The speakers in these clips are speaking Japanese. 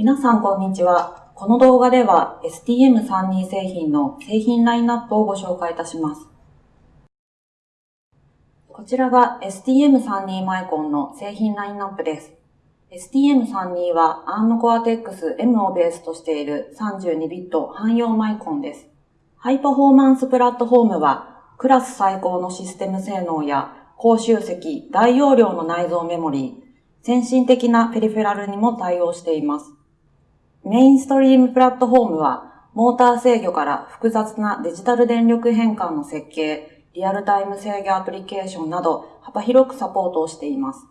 皆さんこんにちは。この動画では STM32 製品の製品ラインナップをご紹介いたします。こちらが STM32 マイコンの製品ラインナップです。STM32 は ARM Cortex M をベースとしている32ビット汎用マイコンです。ハイパフォーマンスプラットフォームはクラス最高のシステム性能や高集積、大容量の内蔵メモリー、先進的なペリフェラルにも対応しています。メインストリームプラットフォームは、モーター制御から複雑なデジタル電力変換の設計、リアルタイム制御アプリケーションなど幅広くサポートをしています。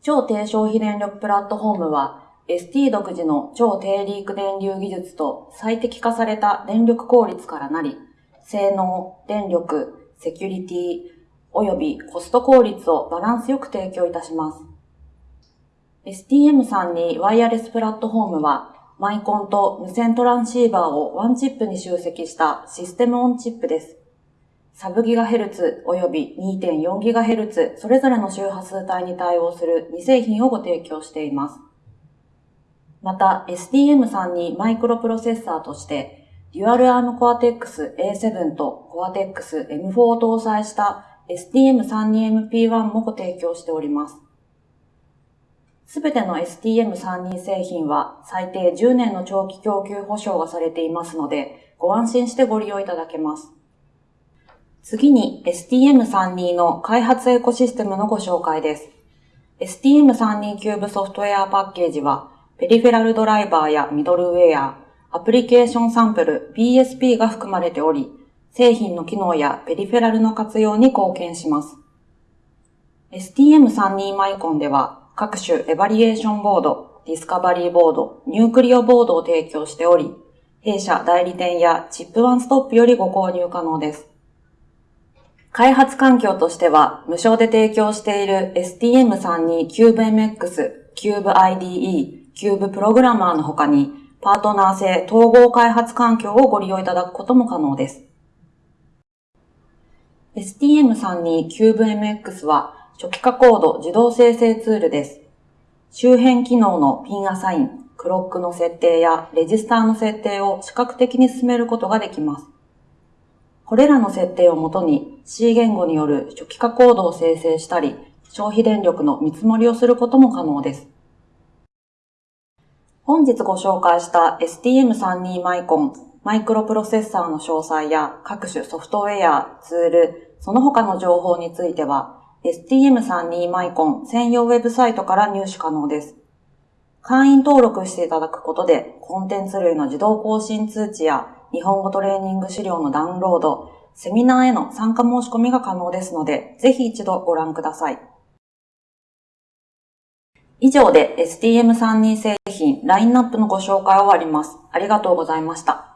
超低消費電力プラットフォームは、ST 独自の超低リーク電流技術と最適化された電力効率からなり、性能、電力、セキュリティ、及びコスト効率をバランスよく提供いたします。STM32 ワイヤレスプラットフォームは、マイコンと無線トランシーバーをワンチップに集積したシステムオンチップです。サブギガヘルツ及び2.4ギガヘルツそれぞれの周波数帯に対応する2製品をご提供しています。また STM32 マイクロプロセッサーとしてデュアルアームコアテックス A7 とコアテックス M4 を搭載した STM32MP1 もご提供しております。すべての STM32 製品は最低10年の長期供給保証がされていますので、ご安心してご利用いただけます。次に STM32 の開発エコシステムのご紹介です。STM32 キューブソフトウェアパッケージは、ペリフェラルドライバーやミドルウェア、アプリケーションサンプル BSP が含まれており、製品の機能やペリフェラルの活用に貢献します。STM32 マイコンでは各種エバリュエーションボード、ディスカバリーボード、 Nucleo ボードを提供しており、弊社代理店やチップワンストップよりご購入可能です。開発環境としては、無償で提供している STM32 CubeMX、CubeIDE、Cube プログラマーの他に、パートナー性統合開発環境をご利用いただくことも可能です。STM32 CubeMX は初期化コード自動生成ツールです。周辺機能のピンアサイン、クロックの設定やレジスターの設定を視覚的に進めることができます。これらの設定をもとに C 言語による初期化コードを生成したり、消費電力の見積もりをすることも可能です。本日ご紹介した STM32 マイコン、マイクロプロセッサーの詳細や各種ソフトウェア、ツール、その他の情報については STM32 マイコン専用ウェブサイトから入手可能です。会員登録していただくことでコンテンツ類の自動更新通知や日本語トレーニング資料のダウンロード、セミナーへの参加申し込みが可能ですので、ぜひ一度ご覧ください。以上で STM32 製品ラインナップのご紹介を終わります。ありがとうございました。